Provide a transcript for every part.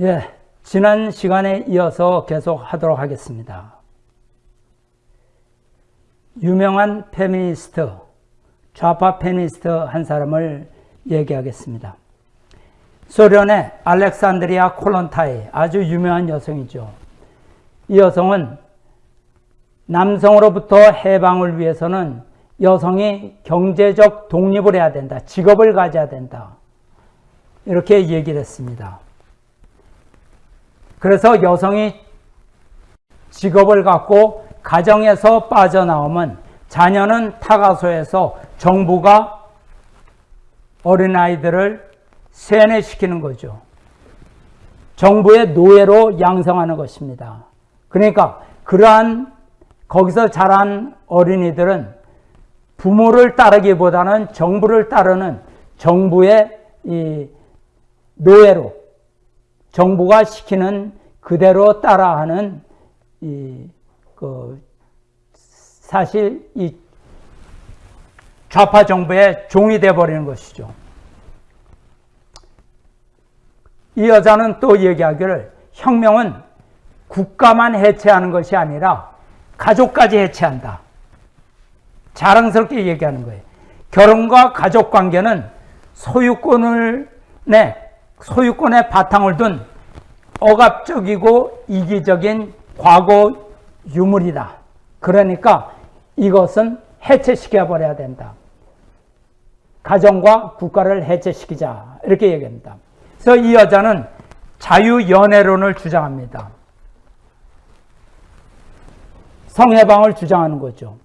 예, 지난 시간에 이어서 계속 하도록 하겠습니다. 유명한 페미니스트, 좌파 페미니스트 한 사람을 얘기하겠습니다. 소련의 알렉산드라 콜론타이 아주 유명한 여성이죠. 이 여성은 남성으로부터 해방을 위해서는 여성이 경제적 독립을 해야 된다. 직업을 가져야 된다. 이렇게 얘기를 했습니다. 그래서 여성이 직업을 갖고 가정에서 빠져나오면 자녀는 타가소에서 정부가 어린아이들을 세뇌시키는 거죠. 정부의 노예로 양성하는 것입니다. 그러니까 그러한 거기서 자란 어린이들은 부모를 따르기보다는 정부를 따르는 정부의 이 노예로 정부가 시키는 그대로 따라하는 이 그 사실 이 좌파 정부의 종이 돼 버리는 것이죠. 이 여자는 또 얘기하기를 혁명은 국가만 해체하는 것이 아니라 가족까지 해체한다. 자랑스럽게 얘기하는 거예요. 결혼과 가족 관계는 소유권을 내 소유권의 바탕을 둔 억압적이고 이기적인 과거 유물이다. 그러니까 이것은 해체시켜 버려야 된다. 가정과 국가를 해체시키자. 이렇게 얘기합니다. 그래서 이 여자는 자유연애론을 주장합니다. 성해방을 주장하는 거죠.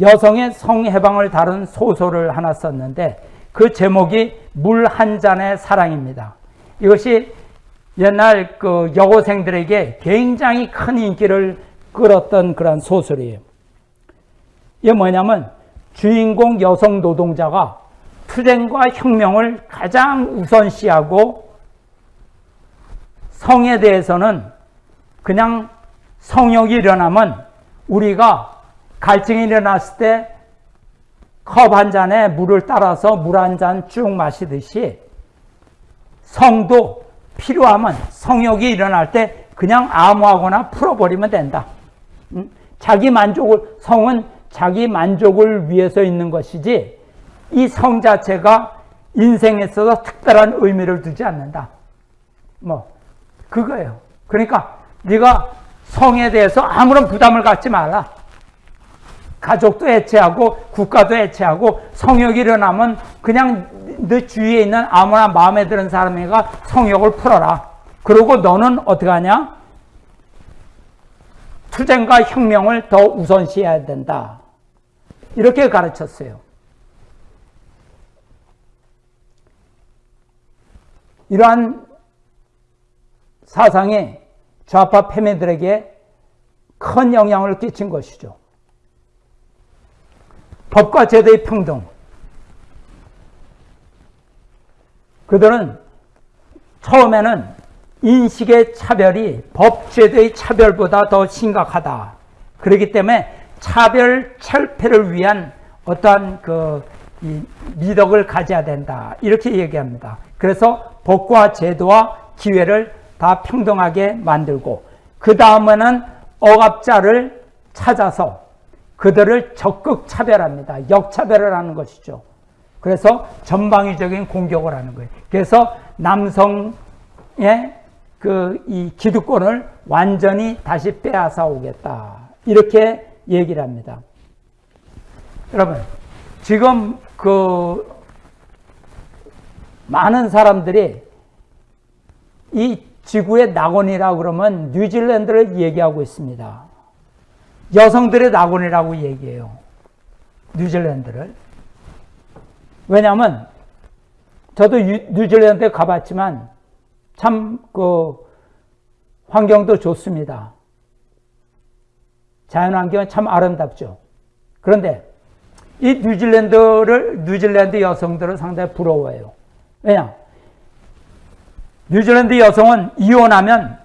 여성의 성해방을 다룬 소설을 하나 썼는데 그 제목이 물 한 잔의 사랑입니다. 이것이 옛날 그 여고생들에게 굉장히 큰 인기를 끌었던 그런 소설이에요. 이게 뭐냐면 주인공 여성 노동자가 투쟁과 혁명을 가장 우선시하고 성에 대해서는 그냥 성욕이 일어나면 우리가 갈증이 일어났을 때 컵 한 잔에 물을 따라서 물 한 잔 쭉 마시듯이 성도 필요하면 성욕이 일어날 때 그냥 아무하거나 풀어버리면 된다. 자기 만족을 성은 자기 만족을 위해서 있는 것이지 이 성 자체가 인생에 있어서 특별한 의미를 두지 않는다. 뭐 그거예요. 그러니까 네가 성에 대해서 아무런 부담을 갖지 말라. 가족도 해체하고 국가도 해체하고 성욕이 일어나면 그냥 너 주위에 있는 아무나 마음에 드는 사람이가 성욕을 풀어라. 그리고 너는 어떻게 하냐? 투쟁과 혁명을 더 우선시해야 된다. 이렇게 가르쳤어요. 이러한 사상이 좌파 패매들에게 큰 영향을 끼친 것이죠. 법과 제도의 평등. 그들은 처음에는 인식의 차별이 법, 제도의 차별보다 더 심각하다. 그렇기 때문에 차별 철폐를 위한 어떠한 그 미덕을 가져야 된다. 이렇게 얘기합니다. 그래서 법과 제도와 기회를 다 평등하게 만들고 그 다음에는 억압자를 찾아서 그들을 적극 차별합니다. 역차별을 하는 것이죠. 그래서 전방위적인 공격을 하는 거예요. 그래서 남성의 그 이 기득권을 완전히 다시 빼앗아 오겠다. 이렇게 얘기를 합니다. 여러분, 지금 그 많은 사람들이 이 지구의 낙원이라 그러면 뉴질랜드를 얘기하고 있습니다. 여성들의 낙원이라고 얘기해요. 뉴질랜드를. 왜냐하면 저도 뉴질랜드에 가봤지만 참 그 환경도 좋습니다. 자연환경은 참 아름답죠. 그런데 이 뉴질랜드를 뉴질랜드 여성들은 상당히 부러워해요. 왜냐? 뉴질랜드 여성은 이혼하면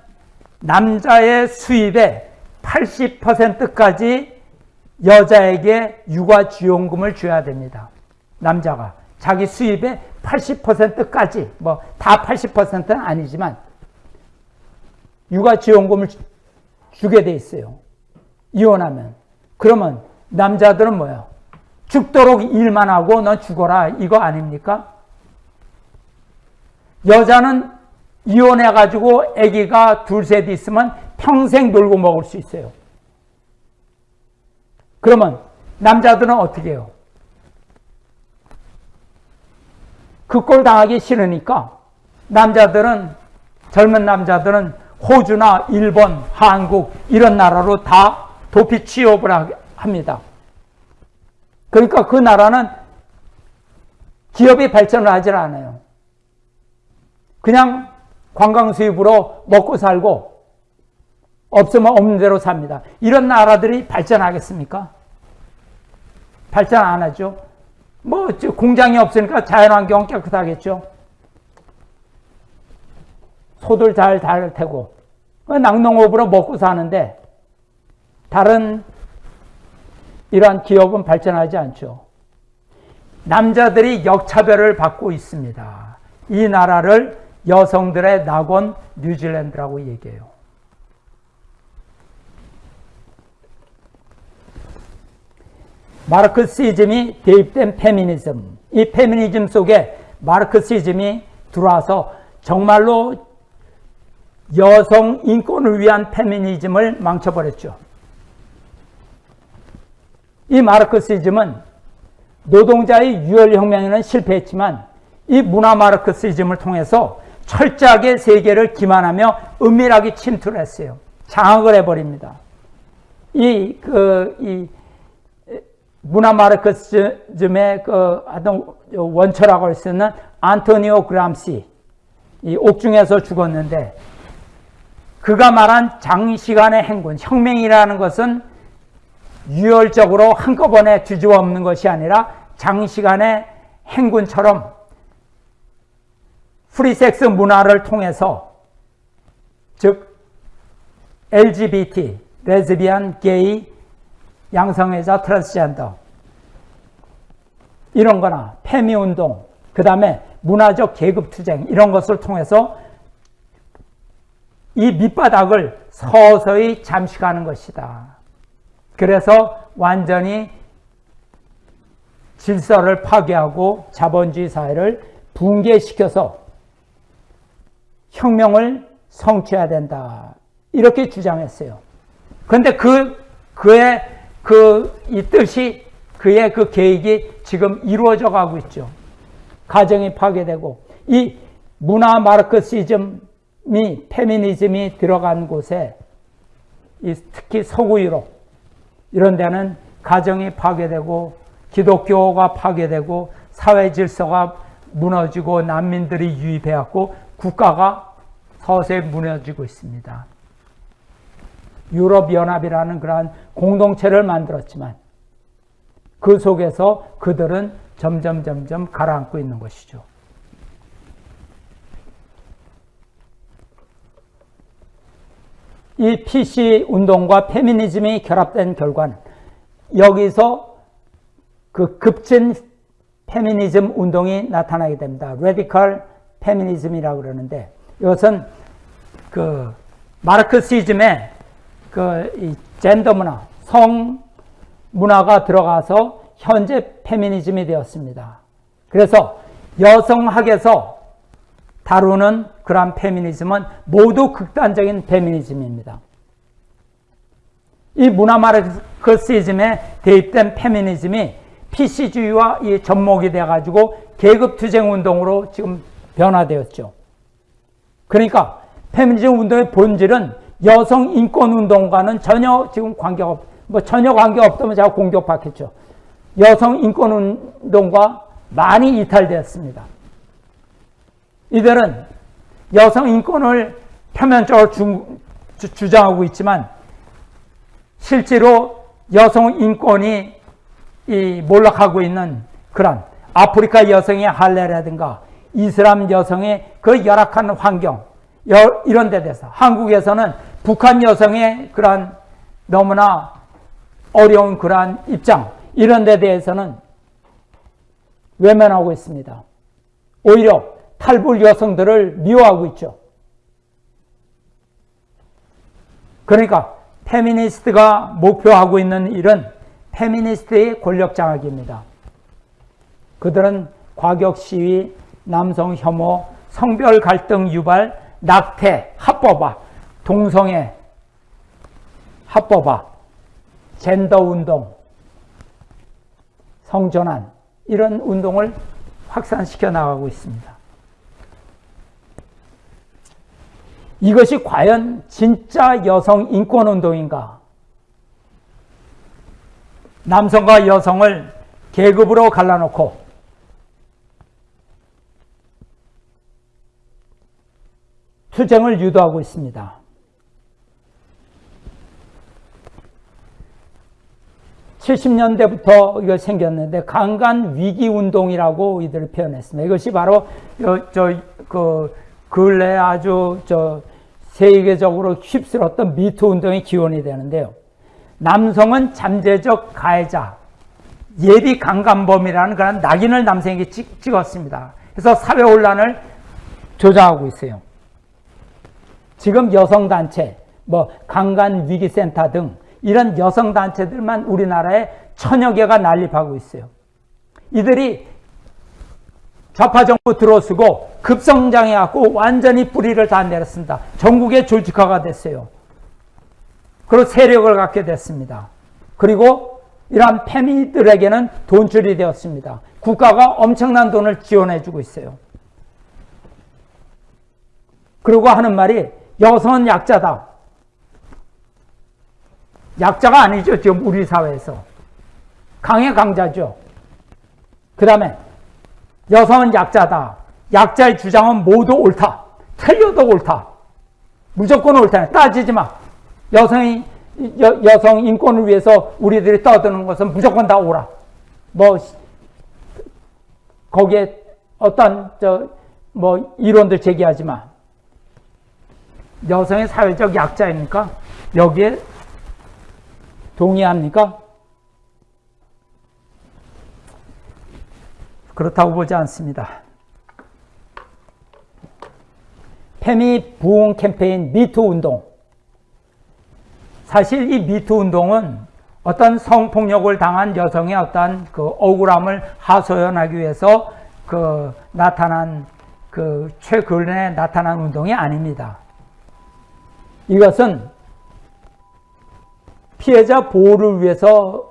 남자의 수입의 80%까지 여자에게 육아지원금을 줘야 됩니다. 남자가 자기 수입의 80%까지 뭐 다 80%는 아니지만 육아지원금을 주게 돼 있어요. 이혼하면. 그러면 남자들은 뭐예요? 죽도록 일만 하고 너 죽어라 이거 아닙니까? 여자는 이혼해가지고 아기가 둘 셋 있으면 평생 놀고 먹을 수 있어요. 그러면 남자들은 어떻게 해요? 그 꼴 당하기 싫으니까 남자들은 젊은 남자들은 호주나 일본, 한국 이런 나라로 다 도피 취업을 합니다. 그러니까 그 나라는 기업이 발전을 하질 않아요. 그냥 관광 수입으로 먹고 살고 없으면 없는 대로 삽니다. 이런 나라들이 발전하겠습니까? 발전 안 하죠. 뭐 공장이 없으니까 자연환경 깨끗하겠죠. 소들 잘 달 테고 낙농업으로 먹고 사는데 다른 이러한 기업은 발전하지 않죠. 남자들이 역차별을 받고 있습니다. 이 나라를 여성들의 낙원 뉴질랜드라고 얘기해요. 마르크시즘이 대입된 페미니즘, 이 페미니즘 속에 마르크시즘이 들어와서 정말로 여성 인권을 위한 페미니즘을 망쳐버렸죠. 이 마르크시즘은 노동자의 유혈혁명에는 실패했지만 이 문화 마르크시즘을 통해서 철저하게 세계를 기만하며 은밀하게 침투를 했어요. 장악을 해버립니다. 이, 그, 이, 문화 마르크시즘의 그 어떤 원초라고 할 수 있는 안토니오 그람시, 이 옥중에서 죽었는데, 그가 말한 장시간의 행군, 혁명이라는 것은 유혈적으로 한꺼번에 뒤집어 엎는 것이 아니라 장시간의 행군처럼 프리섹스 문화를 통해서 즉 LGBT, 레즈비언, 게이, 양성애자, 트랜스젠더 이런 거나 페미운동 그 다음에 문화적 계급투쟁 이런 것을 통해서 이 밑바닥을 서서히 잠식하는 것이다. 그래서 완전히 질서를 파괴하고 자본주의 사회를 붕괴시켜서 혁명을 성취해야 된다. 이렇게 주장했어요. 그런데 그, 그의 그, 이 뜻이, 그의 그 계획이 지금 이루어져 가고 있죠. 가정이 파괴되고, 이 문화 마르크시즘이, 페미니즘이 들어간 곳에, 특히 서구 유럽, 이런 데는 가정이 파괴되고, 기독교가 파괴되고, 사회 질서가 무너지고, 난민들이 유입해왔고, 국가가 서서히 무너지고 있습니다. 유럽연합이라는 그러한 공동체를 만들었지만 그 속에서 그들은 점점 점점 가라앉고 있는 것이죠. 이 PC 운동과 페미니즘이 결합된 결과는 여기서 그 급진 페미니즘 운동이 나타나게 됩니다. radical 페미니즘이라고 그러는데 이것은 그 마르크시즘의 그 젠더 문화, 성 문화가 들어가서 현재 페미니즘이 되었습니다. 그래서 여성학에서 다루는 그러한 페미니즘은 모두 극단적인 페미니즘입니다. 이 문화 마르크시즘에 대입된 페미니즘이 PC주의와 이 접목이 돼가지고 계급투쟁 운동으로 지금 변화되었죠. 그러니까 페미니즘 운동의 본질은 여성 인권 운동과는 전혀 지금 관계가 없, 뭐 전혀 관계 없다면 제가 공격받겠죠. 여성 인권 운동과 많이 이탈되었습니다. 이들은 여성 인권을 표면적으로 주, 주 장하고 있지만 실제로 여성 인권이 이 몰락하고 있는 그런 아프리카 여성의 할례라든가 이슬람 여성의 그 열악한 환경 이런 데 대해서 한국에서는 북한 여성의 그러한 너무나 어려운 그러한 입장 이런 데 대해서는 외면하고 있습니다. 오히려 탈불 여성들을 미워하고 있죠. 그러니까 페미니스트가 목표하고 있는 일은 페미니스트의 권력 장악입니다. 그들은 과격 시위, 남성 혐오, 성별 갈등 유발, 낙태, 합법화, 동성애, 합법화, 젠더 운동, 성전환 이런 운동을 확산시켜 나가고 있습니다. 이것이 과연 진짜 여성 인권 운동인가? 남성과 여성을 계급으로 갈라놓고 투쟁을 유도하고 있습니다. 70년대부터 이거 생겼는데 강간 위기 운동이라고 이들을 표현했습니다. 이것이 바로 저그 근래 아주 저 세계적으로 휩쓸었던 미투 운동의 기원이 되는데요. 남성은 잠재적 가해자, 예비 강간범이라는 그런 낙인을 남성에게 찍, 찍었습니다. 그래서 사회 혼란을 조장하고 있어요. 지금 여성단체, 뭐 강간위기센터 등 이런 여성단체들만 우리나라에 천여 개가 난립하고 있어요. 이들이 좌파 정부 들어서고 급성장해갖고 완전히 뿌리를 다 내렸습니다. 전국에 조직화가 됐어요. 그리고 세력을 갖게 됐습니다. 그리고 이러한 페미들에게는 돈줄이 되었습니다. 국가가 엄청난 돈을 지원해주고 있어요. 그리고 하는 말이 여성은 약자다. 약자가 아니죠. 지금 우리 사회에서. 강의 강자죠. 그 다음에 여성은 약자다. 약자의 주장은 모두 옳다. 틀려도 옳다. 무조건 옳다. 따지지 마. 여성이, 여, 여성 인권을 위해서 우리들이 떠드는 것은 무조건 다 옳아. 뭐, 거기에 어떤, 저, 뭐, 이론들 제기하지 마. 여성의 사회적 약자입니까? 여기에 동의합니까? 그렇다고 보지 않습니다. 페미 부흥 캠페인 미투 운동. 사실 이 미투 운동은 어떤 성폭력을 당한 여성의 어떤 그 억울함을 하소연하기 위해서 그 나타난 그 최근에 나타난 운동이 아닙니다. 이것은 피해자 보호를 위해서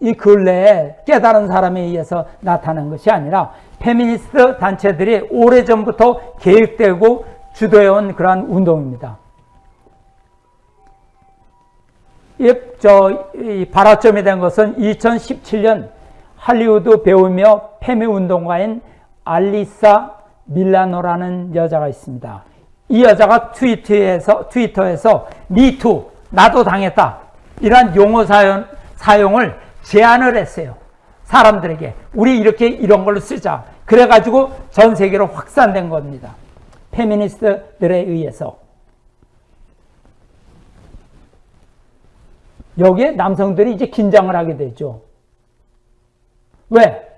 이 근래에 깨달은 사람에 의해서 나타난 것이 아니라 페미니스트 단체들이 오래전부터 계획되고 주도해온 그러한 운동입니다. 이, 저, 이 발화점이 된 것은 2017년 할리우드 배우며 페미 운동가인 알리사 밀라노라는 여자가 있습니다. 이 여자가 트위터에서, 트위터에서 미투, 나도 당했다. 이러한 용어 사용, 사용을 제안을 했어요. 사람들에게. 우리 이렇게 이런 걸로 쓰자. 그래가지고 전 세계로 확산된 겁니다. 페미니스트들에 의해서. 여기에 남성들이 이제 긴장을 하게 되죠. 왜?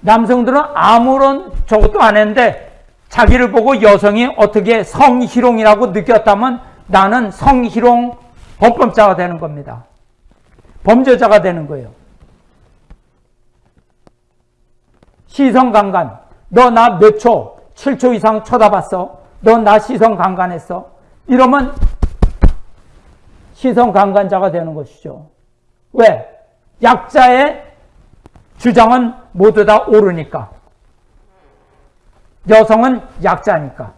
남성들은 아무런 저것도 안 했는데 자기를 보고 여성이 어떻게 성희롱이라고 느꼈다면 나는 성희롱 범법자가 되는 겁니다. 범죄자가 되는 거예요. 시선 강간. 너 나 몇 초, 7초 이상 쳐다봤어. 너 나 시선 강간했어. 이러면 시선 강간자가 되는 것이죠. 왜? 약자의 주장은 모두 다 옳으니까. 여성은 약자니까.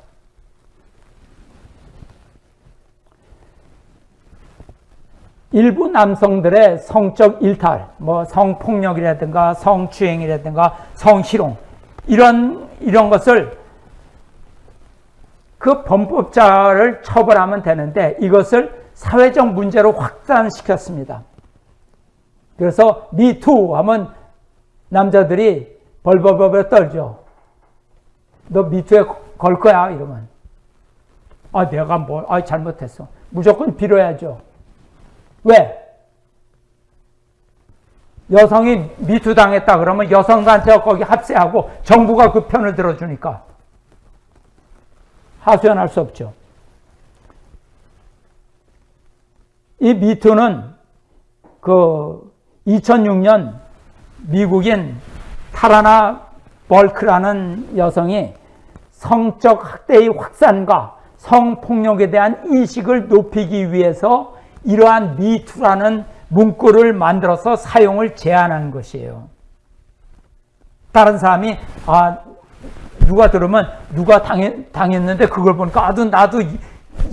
일부 남성들의 성적 일탈, 뭐 성폭력이라든가 성추행이라든가 성희롱 이런 이런 것을 그 범법자를 처벌하면 되는데 이것을 사회적 문제로 확산시켰습니다. 그래서 미투 하면 남자들이 벌벌벌 떨죠. 너 미투에 걸 거야 이러면 아 내가 뭘, 아 잘못했어. 무조건 빌어야죠. 왜? 여성이 미투 당했다 그러면 여성단체가 거기 합세하고 정부가 그 편을 들어주니까 하소연할 수 없죠. 이 미투는 그 2006년 미국인 타라나 벌크라는 여성이 성적 학대의 확산과 성폭력에 대한 인식을 높이기 위해서 이러한 미투라는 문구를 만들어서 사용을 제한한 것이에요. 다른 사람이 아 누가 들으면 누가 당했, 당했는데 그걸 보니까 아도 나도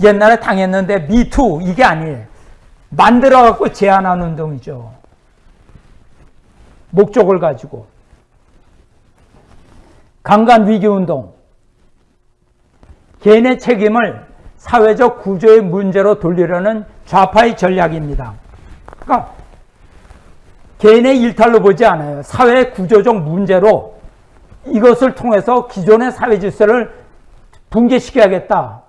옛날에 당했는데 미투 이게 아니에요. 만들어 갖고 제한한 운동이죠. 목적을 가지고 강간 위기 운동 개인의 책임을 사회적 구조의 문제로 돌리려는 좌파의 전략입니다. 그러니까 개인의 일탈로 보지 않아요. 사회 구조적 문제로 이것을 통해서 기존의 사회 질서를 붕괴시켜야겠다.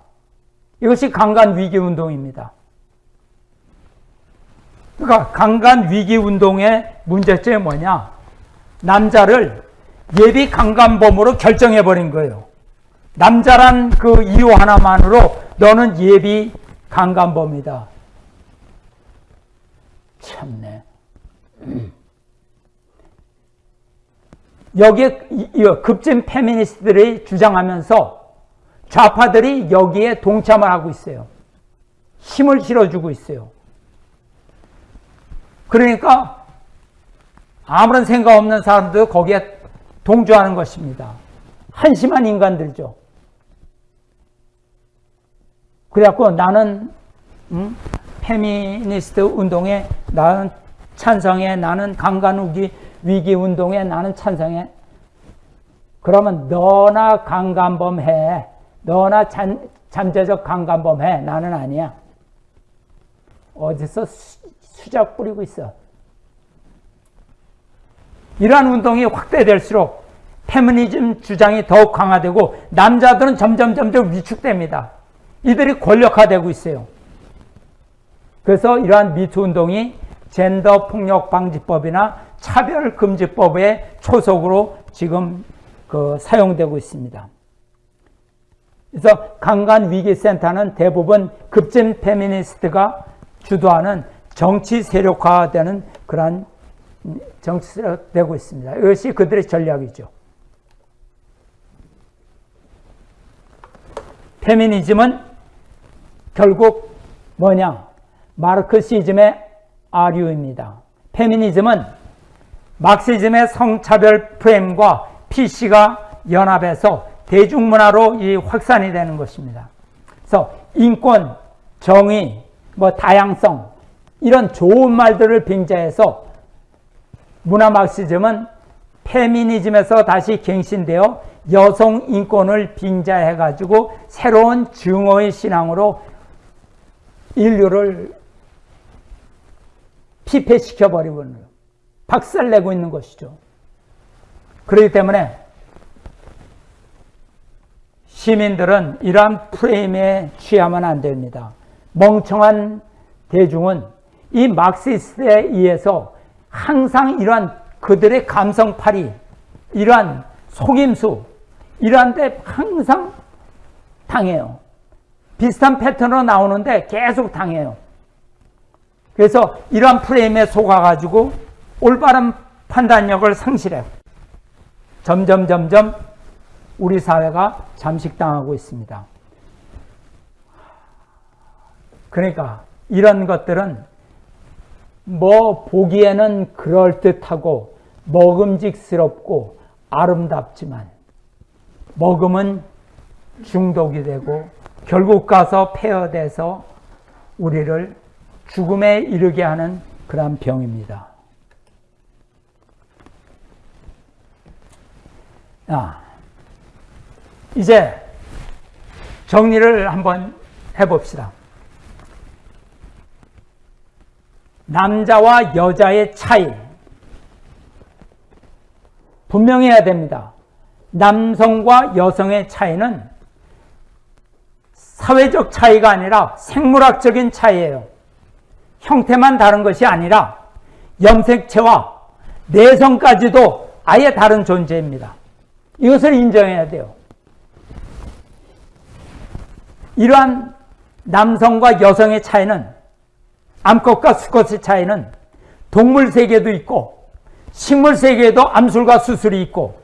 이것이 강간 위기 운동입니다. 그러니까 강간 위기 운동의 문제점이 뭐냐? 남자를 예비 강간범으로 결정해 버린 거예요. 남자란 그 이유 하나만으로 너는 예비 강간범이다. 참네. 여기에 급진 페미니스트들이 주장하면서 좌파들이 여기에 동참을 하고 있어요. 힘을 실어주고 있어요. 그러니까 아무런 생각 없는 사람도 거기에 동조하는 것입니다. 한심한 인간들죠. 그래갖고 나는 음, 페미니스트 운동에 나는 찬성해 나는 강간우기 위기 운동에 나는 찬성해. 그러면 너나 강간범 해. 너나 잠, 잠재적 강간범 해. 나는 아니야. 어디서 수, 수작 뿌리고 있어? 이러한 운동이 확대될수록 페미니즘 주장이 더욱 강화되고 남자들은 점점 점점 위축됩니다. 이들이 권력화되고 있어요. 그래서 이러한 미투 운동이 젠더 폭력 방지법이나 차별 금지법의 초석으로 지금 그 사용되고 있습니다. 그래서 강간 위기 센터는 대부분 급진 페미니스트가 주도하는 정치 세력화되는 그러한 정치 세력되고 있습니다. 이것이 그들의 전략이죠. 페미니즘은 결국 뭐냐? 마르크시즘의 아류입니다. 페미니즘은 막시즘의 성차별 프레임과 PC가 연합해서 대중문화로 이 확산이 되는 것입니다. 그래서 인권, 정의, 뭐 다양성 이런 좋은 말들을 빙자해서 문화 막시즘은 페미니즘에서 다시 갱신되어 여성 인권을 빙자해 가지고 새로운 증오의 신앙으로 인류를 피폐시켜 버리고 있는. 박살내고 있는 것이죠. 그렇기 때문에 시민들은 이러한 프레임에 취하면 안 됩니다. 멍청한 대중은 이 막시스트에 의해서 항상 이러한 그들의 감성팔이, 이러한 속임수, 이러한 데 항상 당해요. 비슷한 패턴으로 나오는데 계속 당해요. 그래서 이러한 프레임에 속아가지고 올바른 판단력을 상실해요. 점점 점점 우리 사회가 잠식당하고 있습니다. 그러니까 이런 것들은 뭐 보기에는 그럴듯하고 먹음직스럽고 아름답지만 먹으면 중독이 되고 결국 가서 폐허돼서 우리를 죽음에 이르게 하는 그러한 병입니다. 아, 이제 정리를 한번 해봅시다. 남자와 여자의 차이 분명히 해야 됩니다. 남성과 여성의 차이는 사회적 차이가 아니라 생물학적인 차이예요. 형태만 다른 것이 아니라 염색체와 내성까지도 아예 다른 존재입니다. 이것을 인정해야 돼요. 이러한 남성과 여성의 차이는 암컷과 수컷의 차이는 동물 세계도 있고 식물 세계에도 암술과 수술이 있고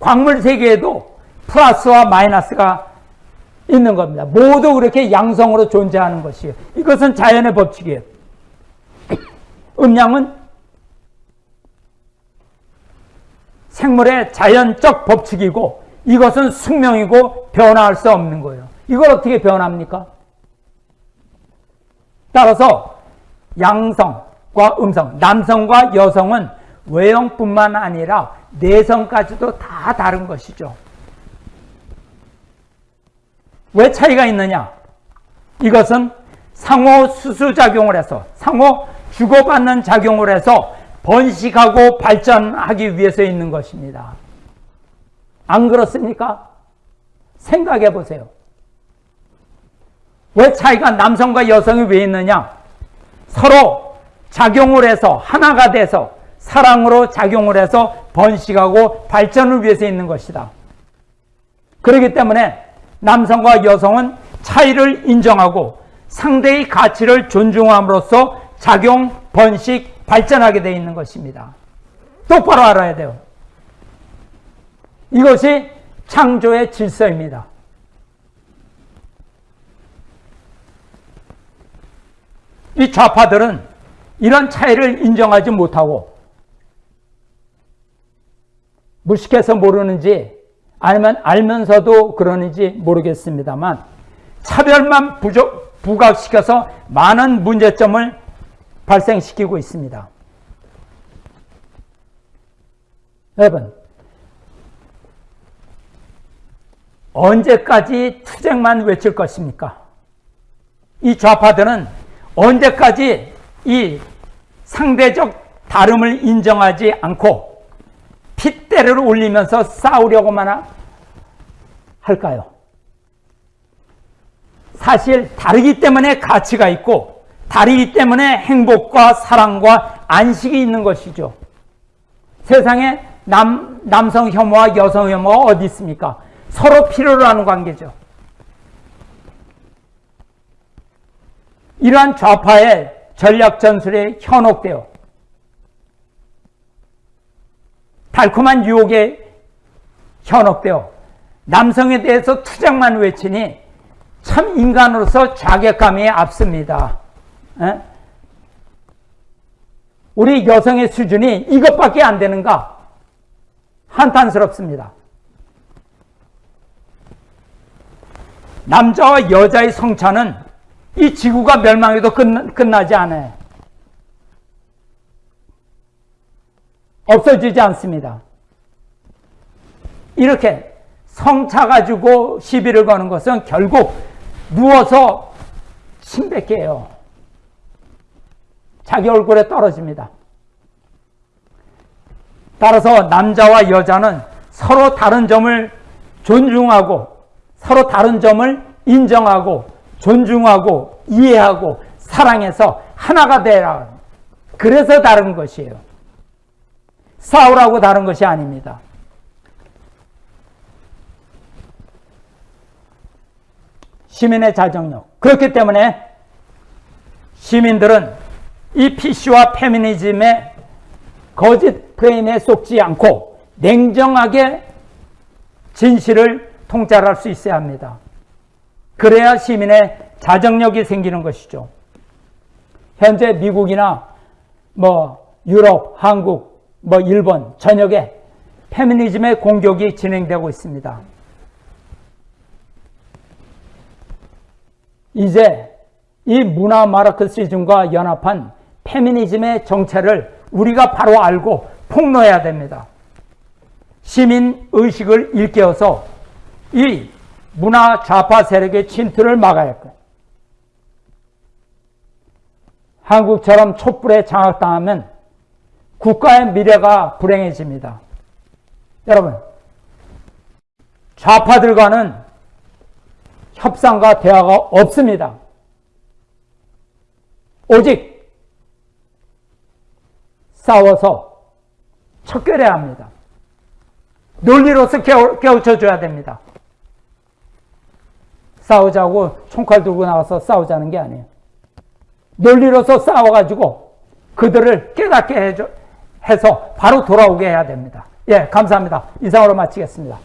광물 세계에도 플러스와 마이너스가 있는 겁니다. 모두 그렇게 양성으로 존재하는 것이에요. 이것은 자연의 법칙이에요. 음양은 생물의 자연적 법칙이고 이것은 숙명이고 변화할 수 없는 거예요. 이걸 어떻게 변합니까? 따라서 양성과 음성, 남성과 여성은 외형뿐만 아니라 내성까지도 다 다른 것이죠. 왜 차이가 있느냐? 이것은 상호 수수작용을 해서 상호 주고받는 작용을 해서 번식하고 발전하기 위해서 있는 것입니다. 안 그렇습니까? 생각해 보세요. 왜 차이가 남성과 여성이 왜 있느냐? 서로 작용을 해서 하나가 돼서 사랑으로 작용을 해서 번식하고 발전을 위해서 있는 것이다. 그렇기 때문에 남성과 여성은 차이를 인정하고 상대의 가치를 존중함으로써 작용, 번식, 발전하게 되어 있는 것입니다. 똑바로 알아야 돼요. 이것이 창조의 질서입니다. 이 좌파들은 이런 차이를 인정하지 못하고 무식해서 모르는지 아니면 알면서도 그러는지 모르겠습니다만 차별만 부족, 부각시켜서 많은 문제점을 발생시키고 있습니다. 여러분, 언제까지 투쟁만 외칠 것입니까? 이 좌파들은 언제까지 이 상대적 다름을 인정하지 않고 핏대를 올리면서 싸우려고만 할까요? 사실 다르기 때문에 가치가 있고 다르기 때문에 행복과 사랑과 안식이 있는 것이죠. 세상에 남, 남성 혐오와 여성 혐오가 어디 있습니까? 서로 필요로 하는 관계죠. 이러한 좌파의 전략 전술에 현혹되어 달콤한 유혹에 현혹되어 남성에 대해서 투쟁만 외치니 참 인간으로서 자괴감이 앞섭니다. 에? 우리 여성의 수준이 이것밖에 안 되는가? 한탄스럽습니다. 남자와 여자의 성차는 이 지구가 멸망해도 끝나, 지 않아요. 없어지지 않습니다. 이렇게 성차 가지고 시비를 거는 것은 결국 누워서 침뱉게요. 자기 얼굴에 떨어집니다. 따라서 남자와 여자는 서로 다른 점을 존중하고 서로 다른 점을 인정하고 존중하고 이해하고 사랑해서 하나가 되라. 그래서 다른 것이에요. 싸우라고 다른 것이 아닙니다. 시민의 자정력. 그렇기 때문에 시민들은 이 PC와 페미니즘의 거짓 프레임에 속지 않고 냉정하게 진실을 통찰할 수 있어야 합니다. 그래야 시민의 자정력이 생기는 것이죠. 현재 미국이나 뭐 유럽, 한국, 뭐 일본 전역에 페미니즘의 공격이 진행되고 있습니다. 이제 이 문화 마르크시즘과 연합한 페미니즘의 정체를 우리가 바로 알고 폭로해야 됩니다. 시민 의식을 일깨워서 이 문화 좌파 세력의 침투를 막아야 할 거예요. 한국처럼 촛불에 장악당하면 국가의 미래가 불행해집니다. 여러분, 좌파들과는 협상과 대화가 없습니다. 오직 싸워서 척결해야 합니다. 논리로서 깨우쳐 줘야 됩니다. 싸우자고 총칼 들고 나와서 싸우자는 게 아니에요. 논리로서 싸워가지고 그들을 깨닫게 해줘, 해서 바로 돌아오게 해야 됩니다. 예, 감사합니다. 이상으로 마치겠습니다.